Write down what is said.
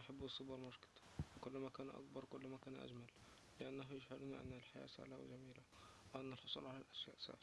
أحب السوبر ماركت كلما كان أكبر كلما كان أجمل. لأنه يشعرني أن الحياة سهلة وجميلة وأن الحصول على الأشياء سهل.